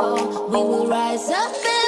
fall, we will rise up.